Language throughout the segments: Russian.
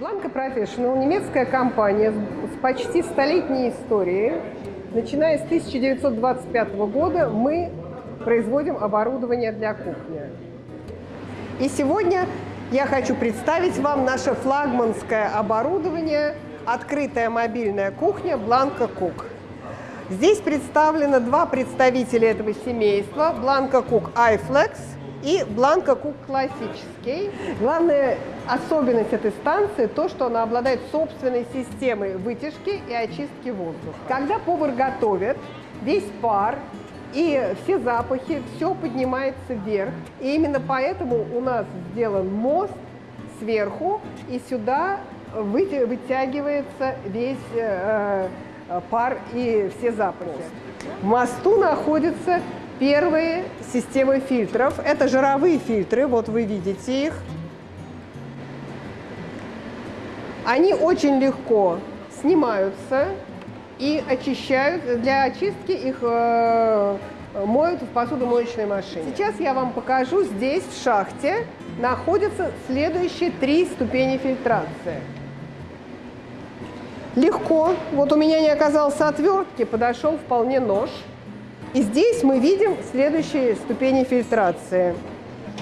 Blanco Professional – немецкая компания с почти столетней историей. Начиная с 1925 года мы производим оборудование для кухни. И сегодня я хочу представить вам наше флагманское оборудование «Открытая мобильная кухня Blanco Cook». Здесь представлено два представителя этого семейства – Blanco Cook iFlex – и Бланка Кук классический. Главная особенность этой станции – то, что она обладает собственной системой вытяжки и очистки воздуха. Когда повар готовит, весь пар и все запахи, все поднимается вверх. И именно поэтому у нас сделан мост сверху, и сюда вытягивается весь э, э, пар и все запахи. В мосту находится Первые системы фильтров – это жировые фильтры, вот вы видите их. Они очень легко снимаются и очищают. Для очистки их э, моют в посудомоечной машине. Сейчас я вам покажу, здесь в шахте находятся следующие три ступени фильтрации. Легко. Вот у меня не оказалось отвертки, подошел вполне нож – и здесь мы видим следующие ступени фильтрации.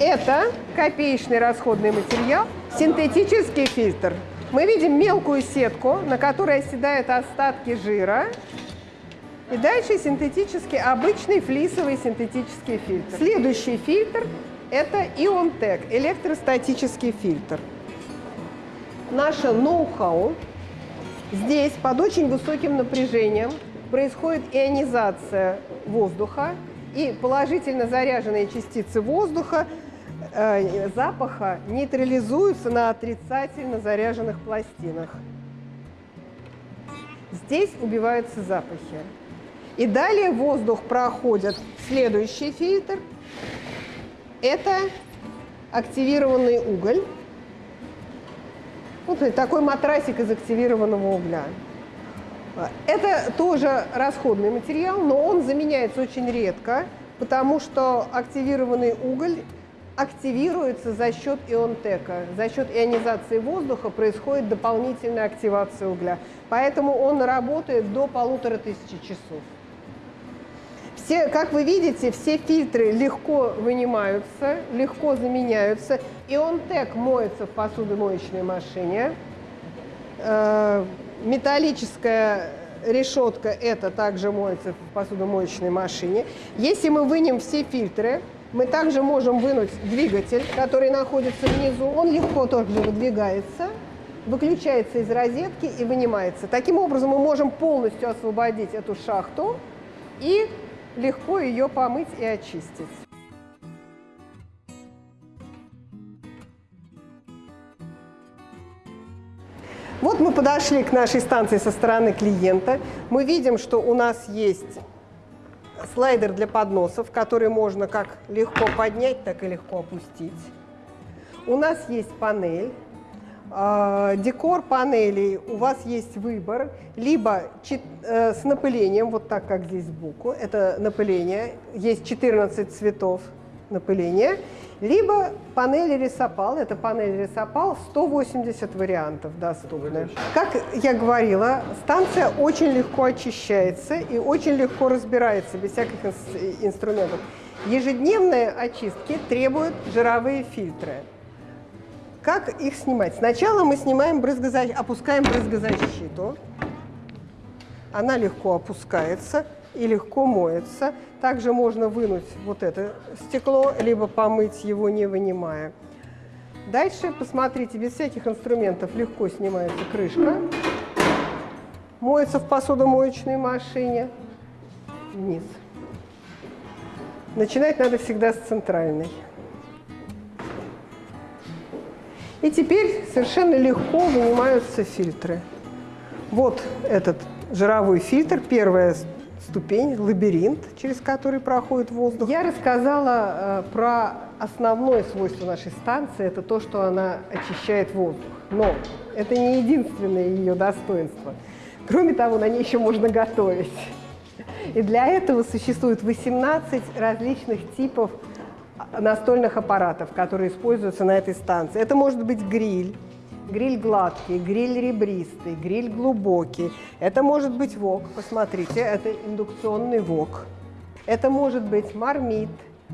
Это копеечный расходный материал, синтетический фильтр. Мы видим мелкую сетку, на которой оседают остатки жира. И дальше синтетический, обычный флисовый синтетический фильтр. Следующий фильтр – это Ионтек, электростатический фильтр. Наше ноу-хау здесь под очень высоким напряжением – происходит ионизация воздуха, и положительно заряженные частицы воздуха, э, запаха нейтрализуются на отрицательно заряженных пластинах. Здесь убиваются запахи. И далее воздух проходит следующий фильтр. Это активированный уголь. Вот такой матрасик из активированного угля. Это тоже расходный материал, но он заменяется очень редко, потому что активированный уголь активируется за счет ионтека. За счет ионизации воздуха происходит дополнительная активация угля. Поэтому он работает до полутора тысячи часов. Все, как вы видите, все фильтры легко вынимаются, легко заменяются. Ионтек моется в посудомоечной машине. Металлическая решетка, это также моется в посудомоечной машине. Если мы вынем все фильтры, мы также можем вынуть двигатель, который находится внизу. Он легко тоже выдвигается, выключается из розетки и вынимается. Таким образом мы можем полностью освободить эту шахту и легко ее помыть и очистить. Вот мы подошли к нашей станции со стороны клиента. Мы видим, что у нас есть слайдер для подносов, который можно как легко поднять, так и легко опустить. У нас есть панель. А, декор панелей у вас есть выбор, либо э, с напылением, вот так, как здесь сбоку, это напыление, есть 14 цветов напыления, либо панели Ресопал, это панель Ресопал, 180 вариантов доступны. Как я говорила, станция очень легко очищается и очень легко разбирается без всяких инструментов. Ежедневные очистки требуют жировые фильтры. Как их снимать? Сначала мы снимаем брызгозащиту, опускаем брызгозащиту. Она легко опускается и легко моется. Также можно вынуть вот это стекло, либо помыть его, не вынимая. Дальше, посмотрите, без всяких инструментов легко снимается крышка. Моется в посудомоечной машине вниз. Начинать надо всегда с центральной. И теперь совершенно легко вынимаются фильтры. Вот этот жировой фильтр, первая ступень, лабиринт, через который проходит воздух. Я рассказала э, про основное свойство нашей станции, это то, что она очищает воздух. Но это не единственное ее достоинство. Кроме того, на ней еще можно готовить. И для этого существует 18 различных типов настольных аппаратов, которые используются на этой станции. Это может быть гриль, гриль гладкий, гриль ребристый, гриль глубокий. Это может быть вок, посмотрите, это индукционный вок. Это может быть мармит,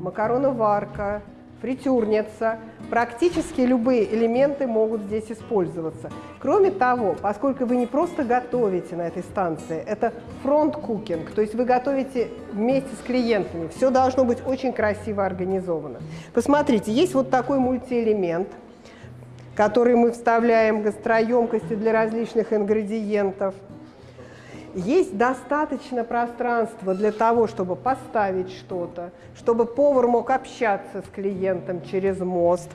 макароноварка, фритюрница. Практически любые элементы могут здесь использоваться. Кроме того, поскольку вы не просто готовите на этой станции, это front cooking, то есть вы готовите вместе с клиентами. Все должно быть очень красиво организовано. Посмотрите, есть вот такой мультиэлемент, который мы вставляем гастроемкости для различных ингредиентов – есть достаточно пространства для того, чтобы поставить что-то, чтобы повар мог общаться с клиентом через мост.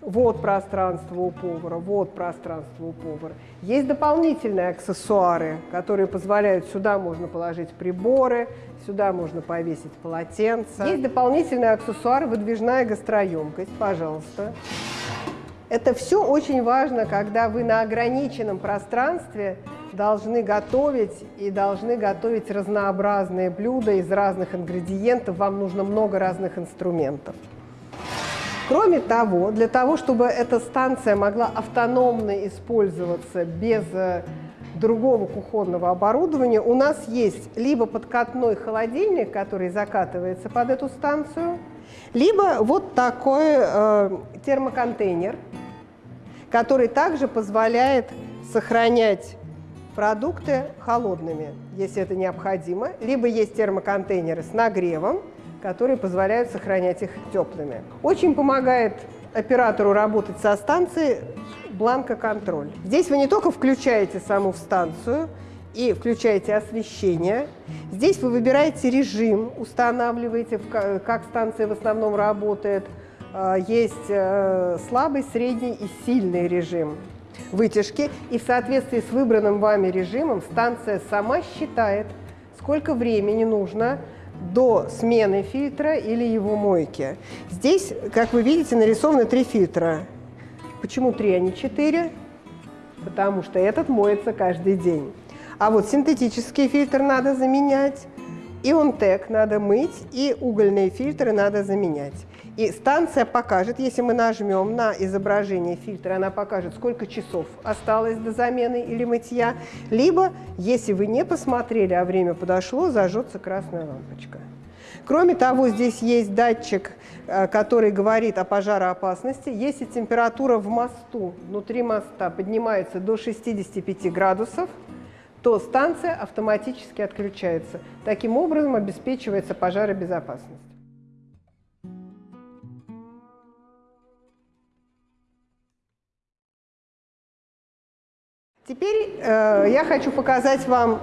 Вот пространство у повара, вот пространство у повара. Есть дополнительные аксессуары, которые позволяют, сюда можно положить приборы, сюда можно повесить полотенце. Есть дополнительные аксессуары, выдвижная гастроемкость, пожалуйста. Это все очень важно, когда вы на ограниченном пространстве должны готовить и должны готовить разнообразные блюда из разных ингредиентов. Вам нужно много разных инструментов. Кроме того, для того, чтобы эта станция могла автономно использоваться без э, другого кухонного оборудования, у нас есть либо подкатной холодильник, который закатывается под эту станцию, либо вот такой э, термоконтейнер, который также позволяет сохранять продукты холодными, если это необходимо, либо есть термоконтейнеры с нагревом, которые позволяют сохранять их теплыми. Очень помогает оператору работать со станцией бланкоконтроль. Здесь вы не только включаете саму станцию и включаете освещение, здесь вы выбираете режим, устанавливаете, как станция в основном работает. А, есть э, слабый, средний и сильный режим вытяжки, и в соответствии с выбранным вами режимом станция сама считает, сколько времени нужно до смены фильтра или его мойки. Здесь, как вы видите, нарисованы три фильтра. Почему три, а не четыре? Потому что этот моется каждый день. А вот синтетический фильтр надо заменять, ионтек надо мыть, и угольные фильтры надо заменять. И станция покажет, если мы нажмем на изображение фильтра, она покажет, сколько часов осталось до замены или мытья. Либо, если вы не посмотрели, а время подошло, зажжется красная лампочка. Кроме того, здесь есть датчик, э, который говорит о пожароопасности. Если температура в мосту, внутри моста поднимается до 65 градусов, то станция автоматически отключается. Таким образом обеспечивается пожаробезопасность. Теперь э, я хочу показать вам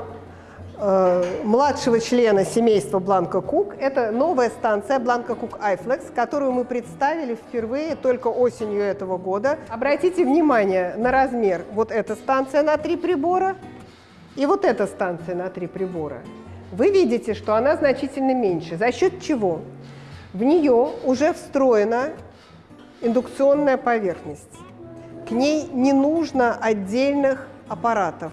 э, младшего члена семейства Бланка Кук. Это новая станция Бланка Кук iFlex, которую мы представили впервые только осенью этого года. Обратите внимание на размер. Вот эта станция на три прибора и вот эта станция на три прибора. Вы видите, что она значительно меньше. За счет чего? В нее уже встроена индукционная поверхность. К ней не нужно отдельных аппаратов.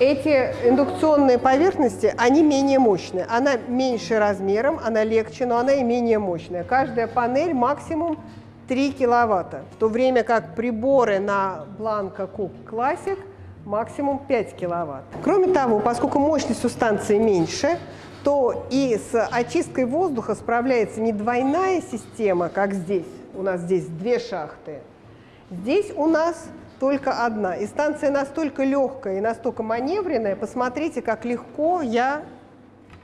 Эти индукционные поверхности, они менее мощные. Она меньше размером, она легче, но она и менее мощная. Каждая панель максимум 3 киловатта, в то время как приборы на Blanco Cook Classic максимум 5 киловатт. Кроме того, поскольку мощность у станции меньше, то и с очисткой воздуха справляется не двойная система, как здесь. У нас здесь две шахты, Здесь у нас только одна. И станция настолько легкая и настолько маневренная. Посмотрите, как легко я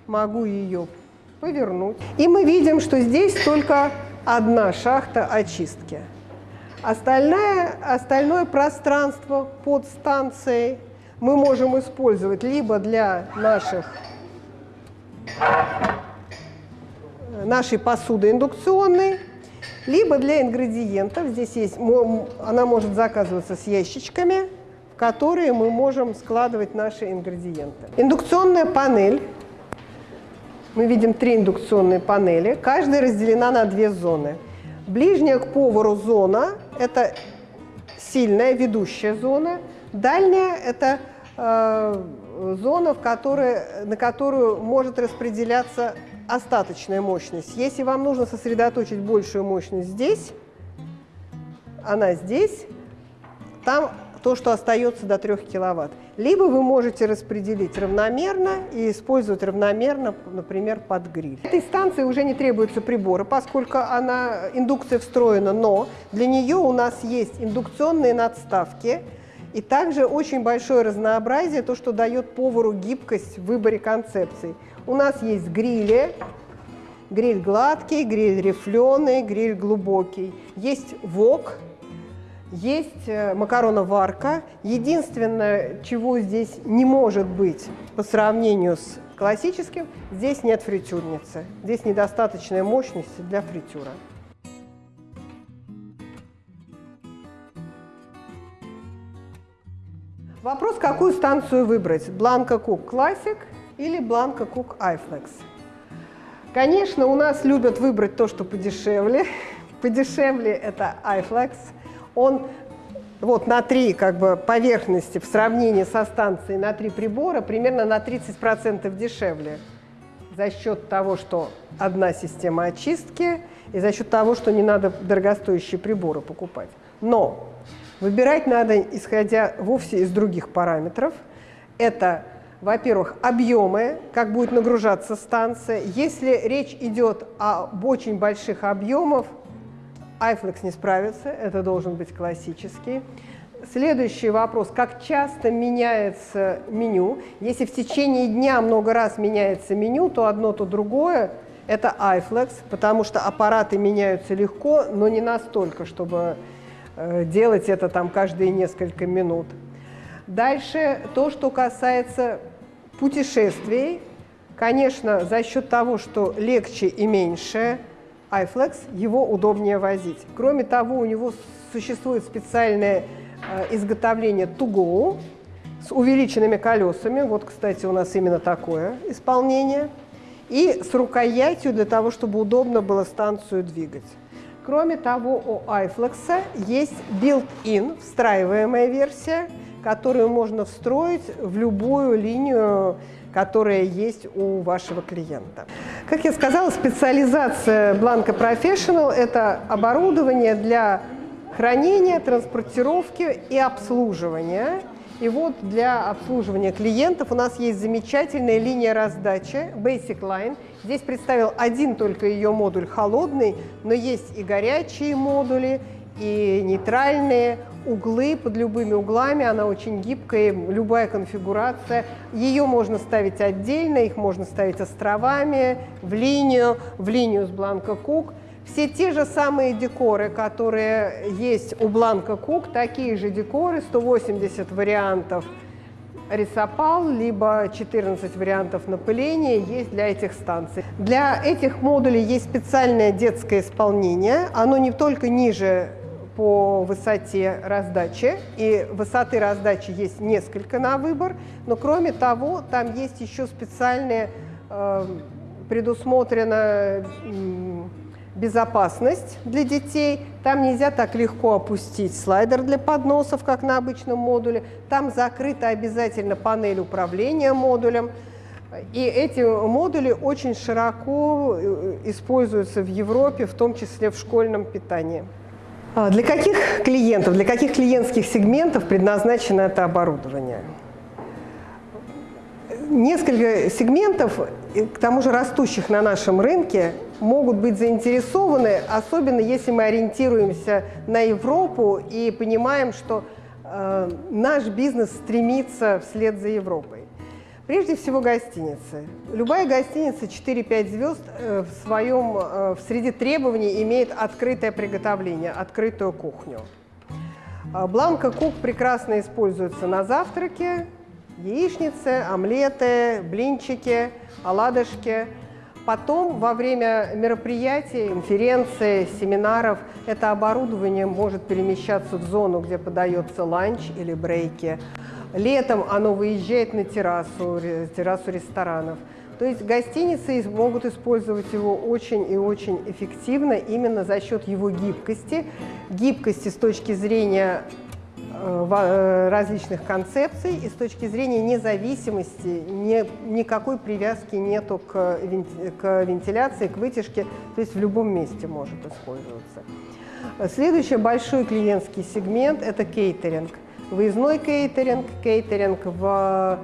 могу ее повернуть. И мы видим, что здесь только одна шахта очистки. Остальное, остальное пространство под станцией мы можем использовать либо для наших, нашей посуды индукционной, либо для ингредиентов, здесь есть, она может заказываться с ящичками, в которые мы можем складывать наши ингредиенты. Индукционная панель. Мы видим три индукционные панели. Каждая разделена на две зоны. Ближняя к повару зона – это сильная ведущая зона. Дальняя – это э, зона, в которой, на которую может распределяться остаточная мощность. Если вам нужно сосредоточить большую мощность здесь, она здесь, там то, что остается до 3 киловатт. Либо вы можете распределить равномерно и использовать равномерно, например, под гриль. Этой станции уже не требуются приборы, поскольку она индукция встроена, но для нее у нас есть индукционные надставки, и также очень большое разнообразие, то, что дает повару гибкость в выборе концепций. У нас есть грили, гриль гладкий, гриль рифленый, гриль глубокий. Есть вок, есть э, макароноварка. Единственное, чего здесь не может быть по сравнению с классическим, здесь нет фритюрницы. Здесь недостаточная мощность для фритюра. Вопрос, какую станцию выбрать, Blanco Cook Classic или Blanco Cook iFlex. Конечно, у нас любят выбрать то, что подешевле. Подешевле это iFlex. Он вот на три как бы, поверхности в сравнении со станцией на три прибора примерно на 30% дешевле за счет того, что одна система очистки и за счет того, что не надо дорогостоящие приборы покупать. Но выбирать надо, исходя вовсе из других параметров. Это во-первых, объемы, как будет нагружаться станция. Если речь идет об очень больших объемах, iFlex не справится, это должен быть классический. Следующий вопрос, как часто меняется меню? Если в течение дня много раз меняется меню, то одно, то другое – это iFlex, потому что аппараты меняются легко, но не настолько, чтобы делать это там каждые несколько минут. Дальше то, что касается путешествий, конечно, за счет того, что легче и меньше, iFlex его удобнее возить. Кроме того, у него существует специальное э, изготовление go с увеличенными колесами. Вот, кстати, у нас именно такое исполнение. И с рукоятью для того, чтобы удобно было станцию двигать. Кроме того, у iFlex есть built-in, встраиваемая версия, которую можно встроить в любую линию, которая есть у вашего клиента. Как я сказала, специализация Blanco Professional – это оборудование для хранения, транспортировки и обслуживания. И вот для обслуживания клиентов у нас есть замечательная линия раздачи Basic Line. Здесь представил один только ее модуль холодный, но есть и горячие модули, и нейтральные углы под любыми углами, она очень гибкая, любая конфигурация. Ее можно ставить отдельно, их можно ставить островами, в линию, в линию с Blanco Cook. Все те же самые декоры, которые есть у Blanco Cook, такие же декоры, 180 вариантов рисопал, либо 14 вариантов напыления есть для этих станций. Для этих модулей есть специальное детское исполнение. Оно не только ниже по высоте раздачи, и высоты раздачи есть несколько на выбор, но кроме того, там есть еще специальная э, предусмотрена э, безопасность для детей. Там нельзя так легко опустить слайдер для подносов, как на обычном модуле. Там закрыта обязательно панель управления модулем. И эти модули очень широко э, используются в Европе, в том числе в школьном питании. А для каких клиентов, для каких клиентских сегментов предназначено это оборудование? Несколько сегментов, к тому же растущих на нашем рынке, могут быть заинтересованы, особенно если мы ориентируемся на Европу и понимаем, что э, наш бизнес стремится вслед за Европой. Прежде всего гостиницы. Любая гостиница 4-5 звезд э, в своем, э, в среди требований имеет открытое приготовление, открытую кухню. А Бланка Кук прекрасно используется на завтраке, яичницы, омлеты, блинчики, оладушки. Потом во время мероприятий, конференций, семинаров это оборудование может перемещаться в зону, где подается ланч или брейки. Летом оно выезжает на террасу, террасу ресторанов. То есть гостиницы могут использовать его очень и очень эффективно именно за счет его гибкости. Гибкости с точки зрения различных концепций и с точки зрения независимости, ни, никакой привязки нету к, к вентиляции, к вытяжке, то есть в любом месте может использоваться. Следующий большой клиентский сегмент – это кейтеринг – выездной кейтеринг, кейтеринг в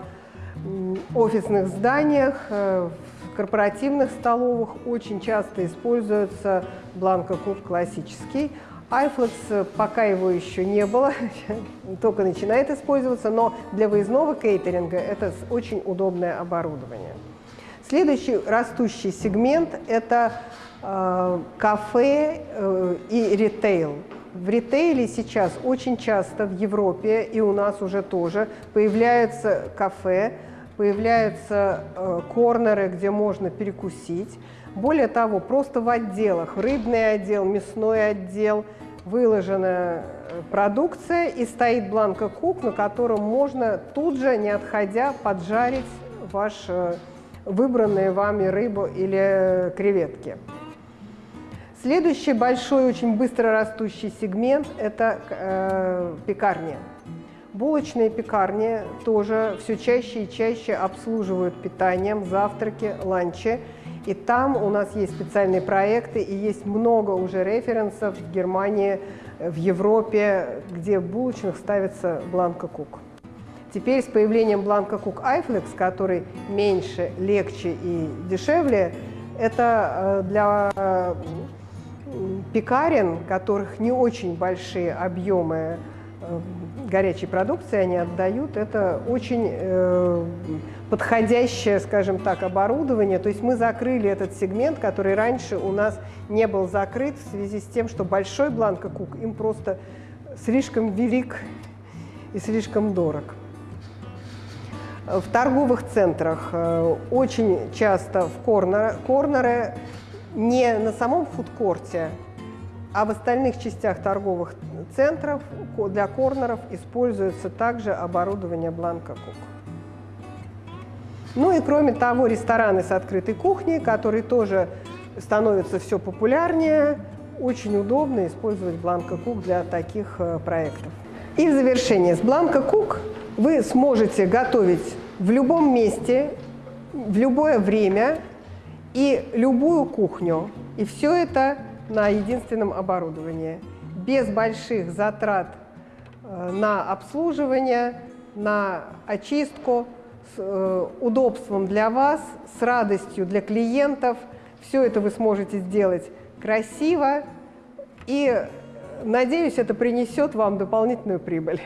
офисных зданиях, э, в корпоративных столовых очень часто используется бланко-куб классический. iFlex пока его еще не было, только начинает использоваться, но для выездного кейтеринга это очень удобное оборудование. Следующий растущий сегмент – это э, кафе э, и ритейл. В ритейле сейчас очень часто в Европе и у нас уже тоже появляются кафе, появляются э, корнеры, где можно перекусить. Более того, просто в отделах, рыбный отдел, мясной отдел, выложена э, продукция и стоит бланка кук, на котором можно тут же, не отходя, поджарить ваш э, выбранные вами рыбу или креветки. Следующий большой, очень быстро растущий сегмент – это э, пекарни. Булочные пекарни тоже все чаще и чаще обслуживают питанием, завтраки, ланчи. И там у нас есть специальные проекты, и есть много уже референсов в Германии, в Европе, где в булочных ставится бланка кук. Теперь с появлением бланка кук iFlex, который меньше, легче и дешевле, это э, для э, пекарен, которых не очень большие объемы горячей продукции они отдают, это очень э, подходящее, скажем так, оборудование. То есть мы закрыли этот сегмент, который раньше у нас не был закрыт в связи с тем, что большой бланкокук им просто слишком велик и слишком дорог. В торговых центрах э, очень часто в корнеры, корнеры не на самом фудкорте, а в остальных частях торговых центров для корнеров используется также оборудование Бланка Кук. Ну и кроме того, рестораны с открытой кухней, которые тоже становятся все популярнее, очень удобно использовать Бланка Кук для таких э, проектов. И в завершение, с Бланка Кук вы сможете готовить в любом месте, в любое время и любую кухню. И все это на единственном оборудовании, без больших затрат э, на обслуживание, на очистку, с э, удобством для вас, с радостью для клиентов. Все это вы сможете сделать красиво и, надеюсь, это принесет вам дополнительную прибыль.